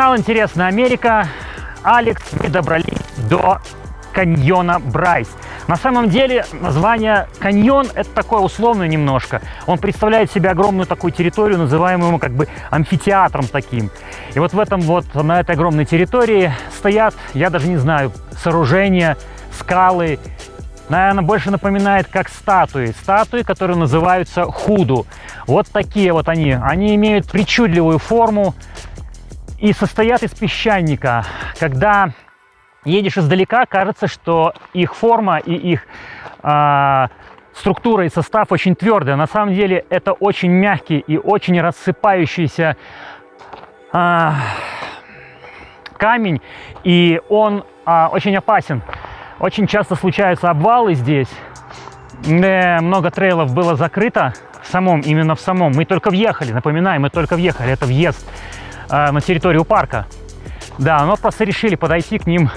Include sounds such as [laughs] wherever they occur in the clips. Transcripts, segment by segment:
Канал «Интересная Америка». Алекс, мы добрались до каньона Брайс. На самом деле название каньон это такое условное немножко. Он представляет себе огромную такую территорию, называемую как бы амфитеатром таким. И вот в этом вот, на этой огромной территории стоят, я даже не знаю, сооружения, скалы. Наверное, больше напоминает как статуи. Статуи, которые называются худу. Вот такие вот они. Они имеют причудливую форму и состоят из песчаника. Когда едешь издалека, кажется, что их форма и их э, структура и состав очень твердые. На самом деле это очень мягкий и очень рассыпающийся э, камень, и он э, очень опасен. Очень часто случаются обвалы здесь. Э, много трейлов было закрыто в самом, именно в самом. Мы только въехали, напоминаю, мы только въехали, это въезд э, на территорию парка. Да, но просто решили подойти к ним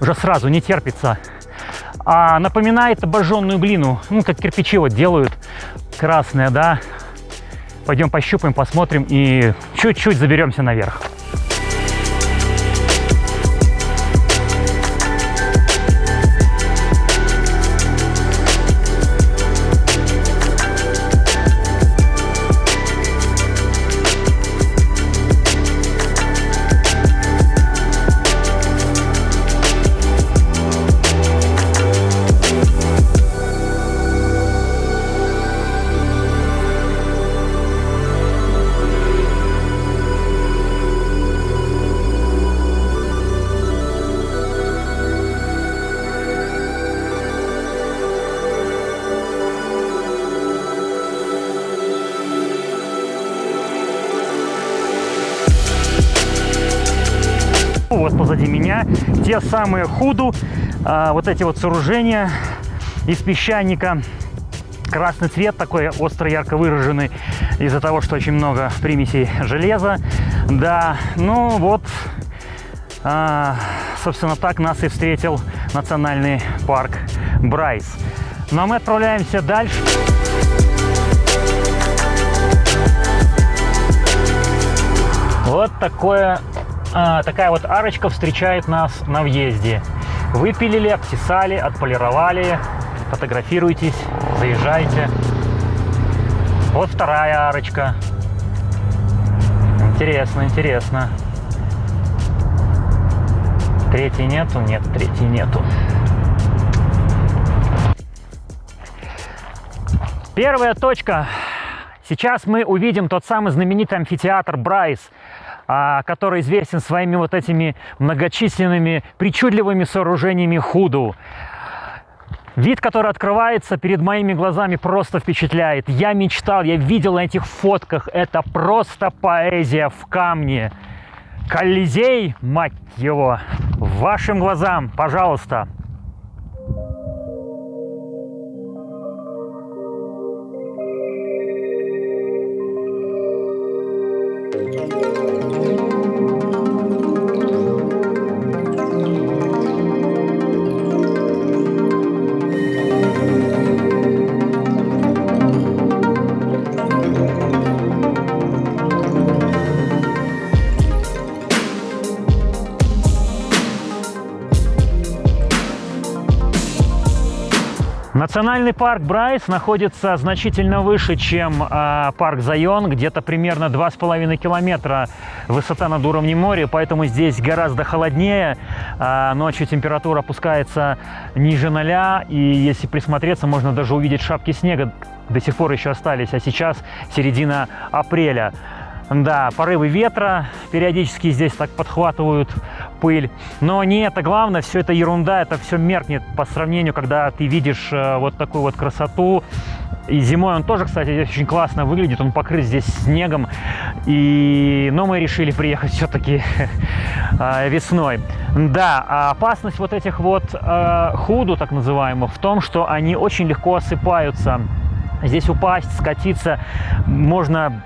уже сразу, не терпится. А напоминает обожженную глину, ну, как кирпичи вот делают, красные, да. Пойдем пощупаем, посмотрим и чуть-чуть заберемся наверх. Вот позади меня, те самые худу, а, вот эти вот сооружения из песчаника. Красный цвет такой остро ярко выраженный из-за того, что очень много примесей железа. Да, ну вот, а, собственно, так нас и встретил национальный парк Брайс. Но мы отправляемся дальше. Вот такое а, такая вот арочка встречает нас на въезде. Выпилили, обтесали, отполировали. Фотографируйтесь, заезжайте. Вот вторая арочка. Интересно, интересно. Третьей нету? Нет, третьей нету. Первая точка. Сейчас мы увидим тот самый знаменитый амфитеатр Брайс – который известен своими вот этими многочисленными причудливыми сооружениями худу. Вид, который открывается перед моими глазами, просто впечатляет. Я мечтал, я видел на этих фотках, это просто поэзия в камне. Колизей, мать его, вашим глазам, пожалуйста. Национальный парк Брайс находится значительно выше, чем э, парк Зайон, где-то примерно 2,5 километра высота над уровнем моря, поэтому здесь гораздо холоднее. Э, ночью температура опускается ниже ноля, и если присмотреться, можно даже увидеть шапки снега, до сих пор еще остались, а сейчас середина апреля. Да, порывы ветра периодически здесь так подхватывают пыль. Но не это главное, все это ерунда, это все меркнет по сравнению, когда ты видишь э, вот такую вот красоту. И зимой он тоже, кстати, очень классно выглядит, он покрыт здесь снегом. И... Но мы решили приехать все-таки [laughs] э, весной. Да, а опасность вот этих вот э, худу, так называемых, в том, что они очень легко осыпаются. Здесь упасть, скатиться можно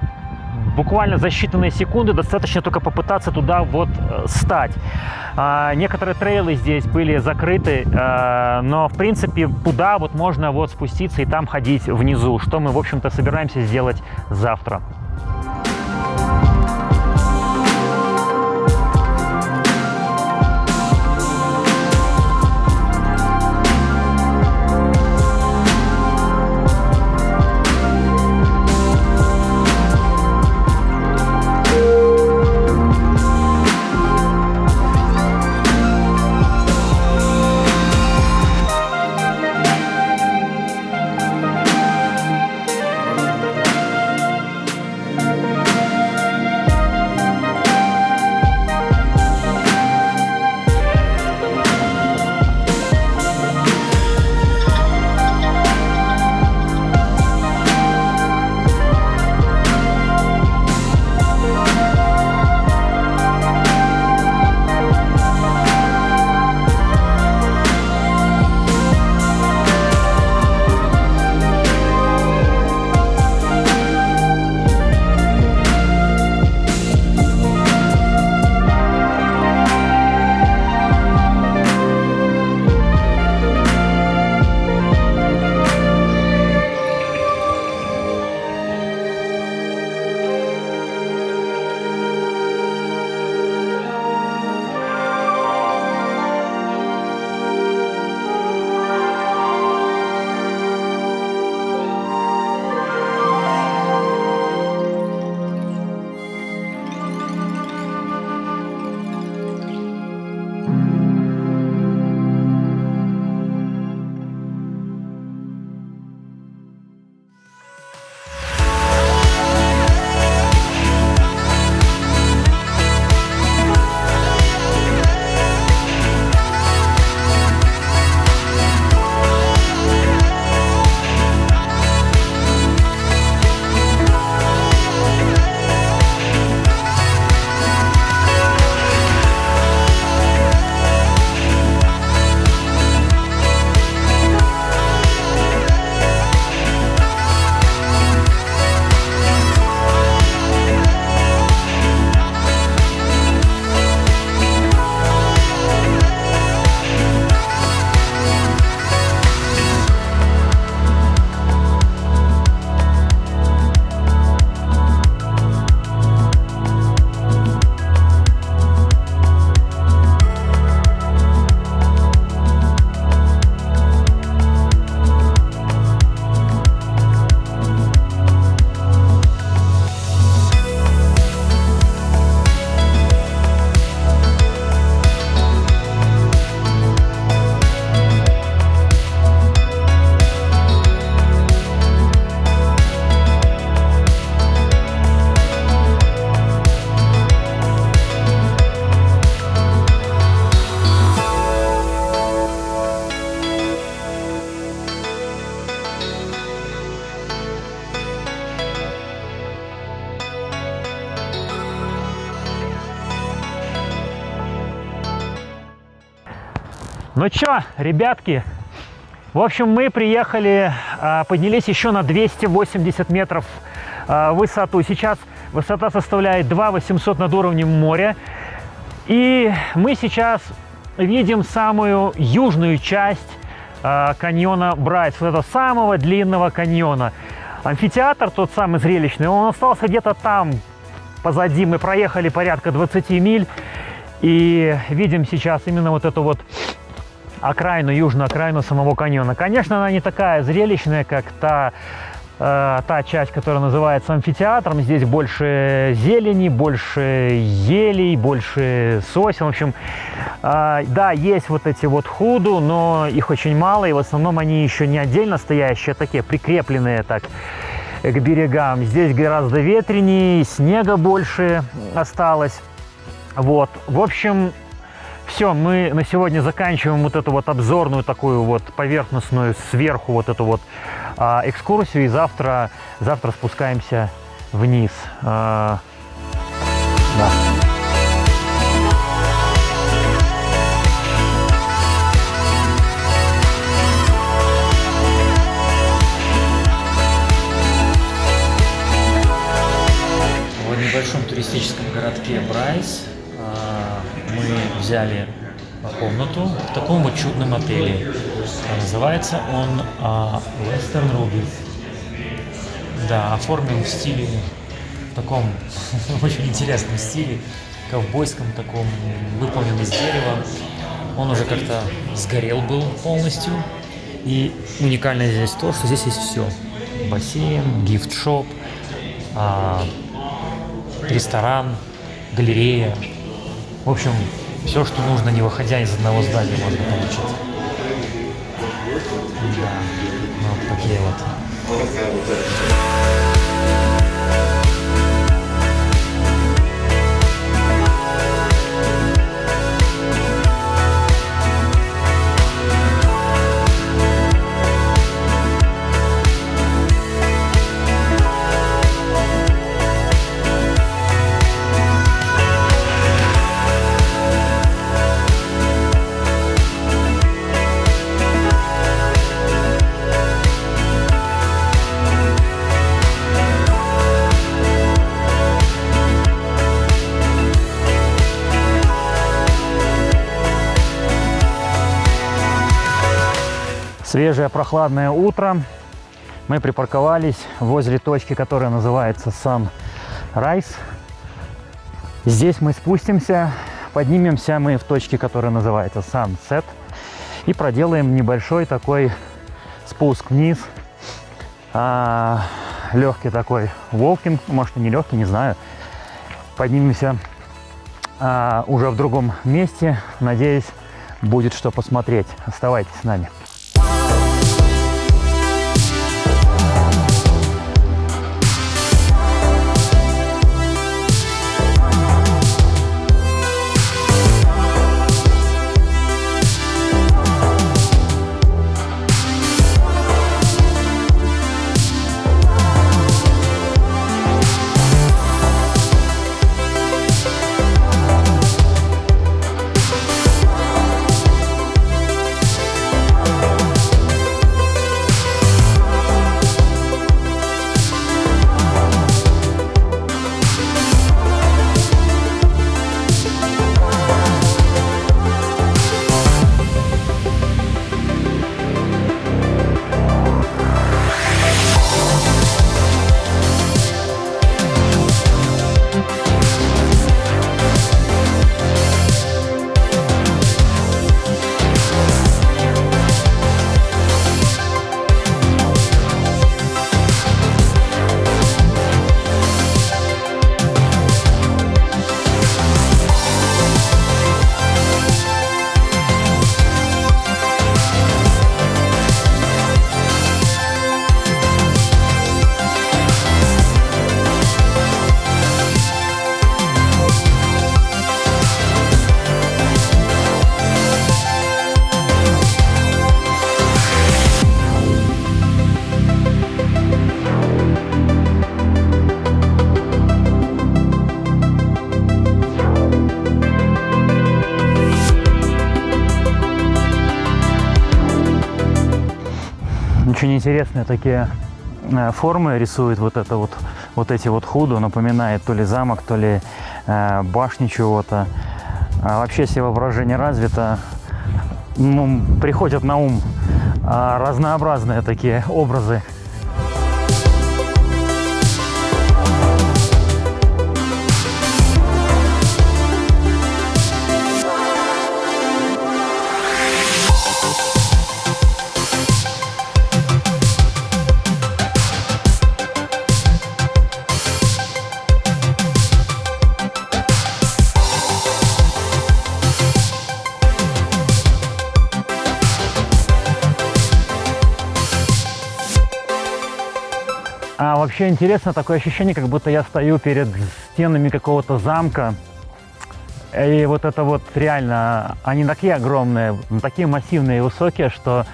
буквально за считанные секунды достаточно только попытаться туда вот э, стать. А, некоторые трейлы здесь были закрыты, а, но в принципе туда вот можно вот спуститься и там ходить внизу, что мы в общем-то собираемся сделать завтра. Ну чё, ребятки, в общем, мы приехали, а, поднялись еще на 280 метров а, высоту. Сейчас высота составляет 2 800 над уровнем моря. И мы сейчас видим самую южную часть а, каньона Брайс, вот этого самого длинного каньона. Амфитеатр, тот самый зрелищный, он остался где-то там, позади. Мы проехали порядка 20 миль и видим сейчас именно вот эту вот окраину, южную окраину самого каньона. Конечно, она не такая зрелищная, как та, э, та часть, которая называется амфитеатром. Здесь больше зелени, больше елей, больше сосен. В общем, э, да, есть вот эти вот худу, но их очень мало, и в основном они еще не отдельно стоящие, а такие прикрепленные так к берегам. Здесь гораздо ветренее, снега больше осталось. Вот, в общем, все, мы на сегодня заканчиваем вот эту вот обзорную такую вот поверхностную сверху вот эту вот а, экскурсию. И завтра, завтра спускаемся вниз. А, да. Небольшом туристическом городке Брайс мы взяли комнату в таком вот чудном отеле. Называется он а, Western Rubies. Да, оформлен в стиле, в таком [laughs] очень интересном стиле, ковбойском таком, выполнен из дерева. Он уже как-то сгорел был полностью. И уникальное здесь то, что здесь есть все. Бассейн, гифт-шоп, а, ресторан, галерея, в общем, все, что нужно, не выходя из одного здания, можно получить. Да, ну, вот такие вот. Свежее прохладное утро. Мы припарковались возле точки, которая называется Sunrise. Здесь мы спустимся, поднимемся мы в точке, которая называется Sunset. И проделаем небольшой такой спуск вниз. А, легкий такой волкинг, может и не легкий, не знаю. Поднимемся а, уже в другом месте. Надеюсь, будет что посмотреть. Оставайтесь с нами. Интересные такие э, формы рисует вот это вот, вот эти вот худу, напоминает то ли замок, то ли э, башню чего-то. А вообще, если воображение развито, ну, приходят на ум а, разнообразные такие образы вообще интересно, такое ощущение, как будто я стою перед стенами какого-то замка. И вот это вот реально, они такие огромные, такие массивные и высокие, что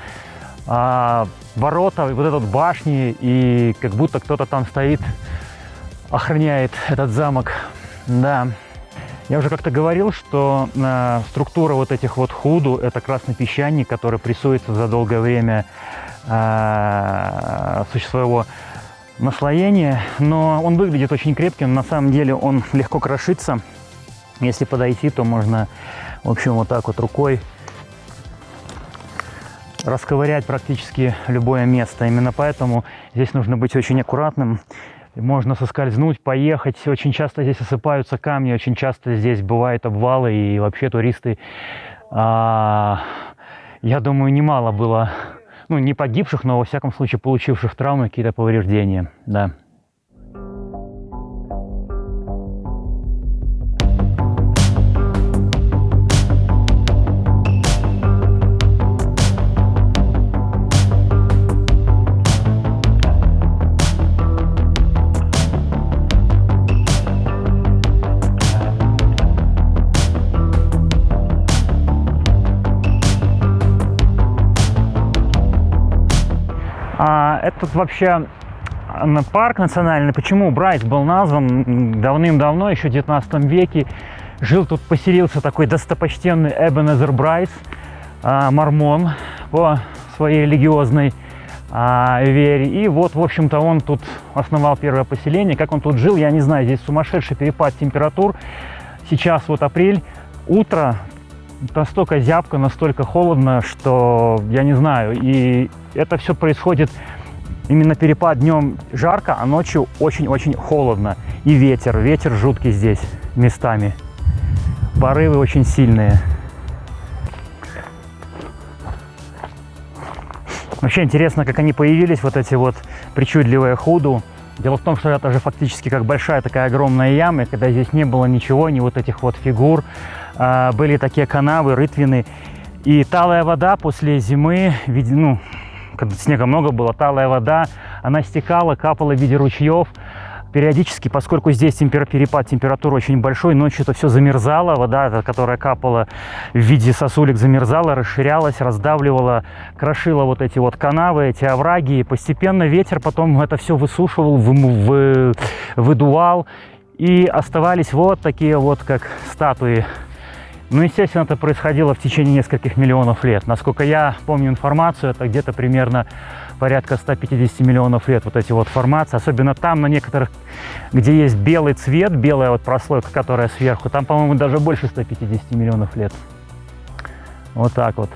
а, ворота, вот этот башни, и как будто кто-то там стоит, охраняет этот замок. Да. Я уже как-то говорил, что э, структура вот этих вот худу – это красный песчаник, который прессуется за долгое время э, своего наслоение, но он выглядит очень крепким. На самом деле он легко крошится. Если подойти, то можно, в общем, вот так вот рукой расковырять практически любое место. Именно поэтому здесь нужно быть очень аккуратным. Можно соскользнуть, поехать. Очень часто здесь осыпаются камни, очень часто здесь бывают обвалы. И вообще туристы, а, я думаю, немало было ну, не погибших, но, во всяком случае, получивших травмы, какие-то повреждения, да. Вообще парк национальный, почему Брайс был назван давным-давно, еще в 19 веке. Жил тут, поселился такой достопочтенный Эбенезер Брайс, а, мормон по своей религиозной а, вере. И вот, в общем-то, он тут основал первое поселение. Как он тут жил, я не знаю, здесь сумасшедший перепад температур. Сейчас вот апрель, утро, настолько зябко, настолько холодно, что я не знаю. И это все происходит Именно перепад днем жарко, а ночью очень-очень холодно. И ветер, ветер жуткий здесь местами. Порывы очень сильные. Вообще интересно, как они появились, вот эти вот причудливые худу. Дело в том, что это же фактически как большая такая огромная яма, когда здесь не было ничего, ни вот этих вот фигур. А, были такие канавы, рытвины. И талая вода после зимы, ну, когда снега много было, талая вода, она стекала, капала в виде ручьев. Периодически, поскольку здесь темпер... перепад температуры очень большой, ночью это все замерзало, вода, которая капала в виде сосулек, замерзала, расширялась, раздавливала, крошила вот эти вот канавы, эти овраги. И постепенно ветер потом это все высушивал, вы... Вы... выдувал. И оставались вот такие вот, как статуи ну, естественно, это происходило в течение нескольких миллионов лет. Насколько я помню информацию, это где-то примерно порядка 150 миллионов лет вот эти вот формации. Особенно там, на некоторых, где есть белый цвет, белая вот прослойка, которая сверху, там, по-моему, даже больше 150 миллионов лет. Вот так вот.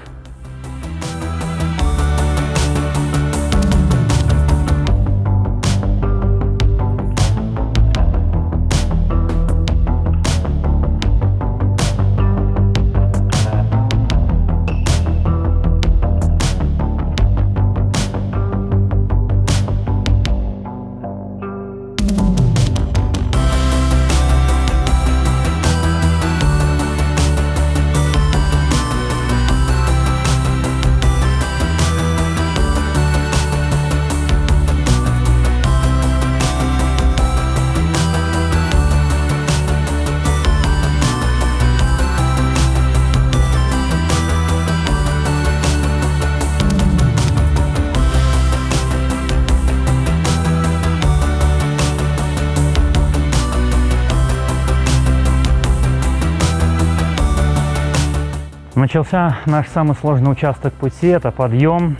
Начался наш самый сложный участок пути, это подъем.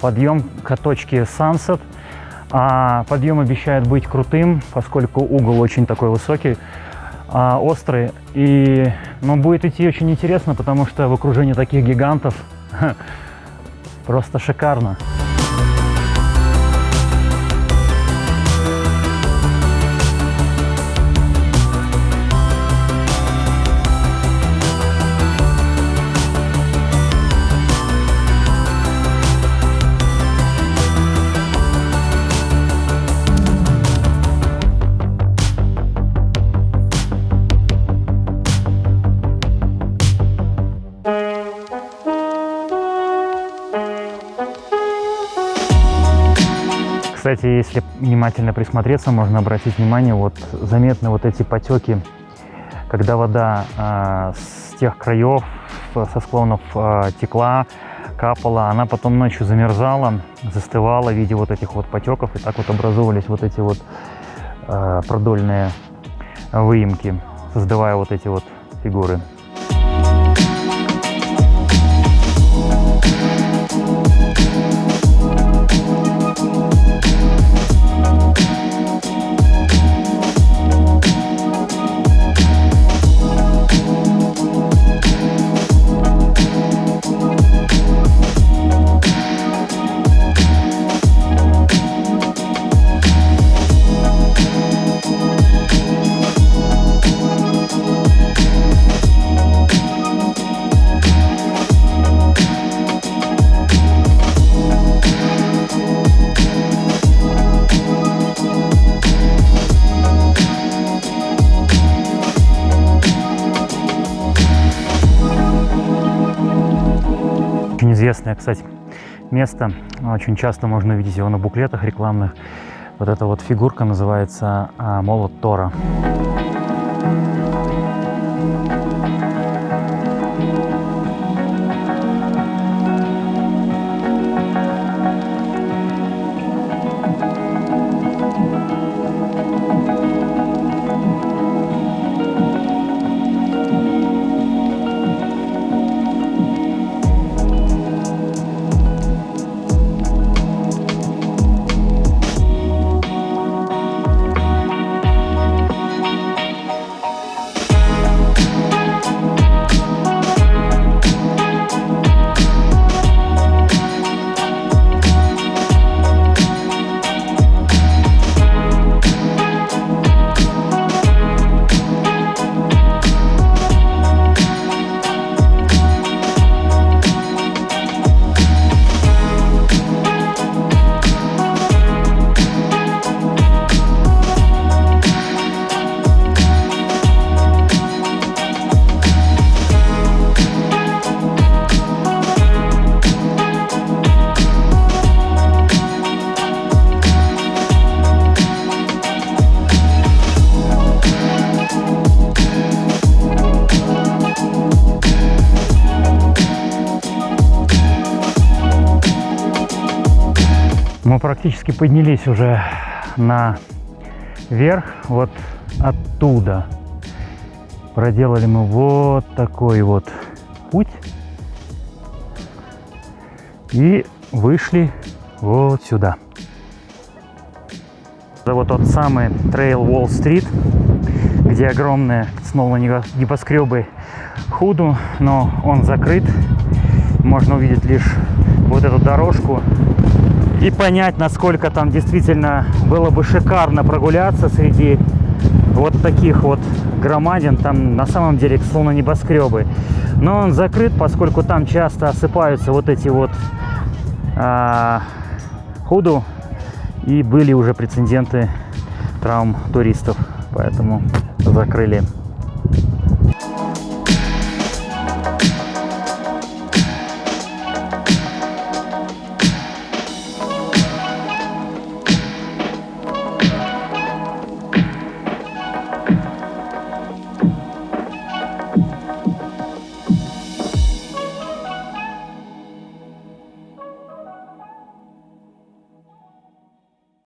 подъем к точке Sunset. А подъем обещает быть крутым, поскольку угол очень такой высокий, а, острый. И, но будет идти очень интересно, потому что в окружении таких гигантов [laughs] просто шикарно. Кстати, если внимательно присмотреться, можно обратить внимание, вот заметны вот эти потеки, когда вода э, с тех краев, со склонов э, текла, капала, она потом ночью замерзала, застывала в виде вот этих вот потеков, и так вот образовывались вот эти вот э, продольные выемки, создавая вот эти вот фигуры. Известное, кстати, место. Очень часто можно увидеть его на буклетах рекламных. Вот эта вот фигурка называется а, молот Тора. Мы практически поднялись уже на верх, вот оттуда. Проделали мы вот такой вот путь. И вышли вот сюда. Это вот тот самый трейл Уолл-стрит, где огромные снова небоскребы Худу, но он закрыт. Можно увидеть лишь вот эту дорожку и понять, насколько там действительно было бы шикарно прогуляться среди вот таких вот громадин. Там на самом деле словно небоскребы. Но он закрыт, поскольку там часто осыпаются вот эти вот а, худу. И были уже прецеденты травм туристов. Поэтому закрыли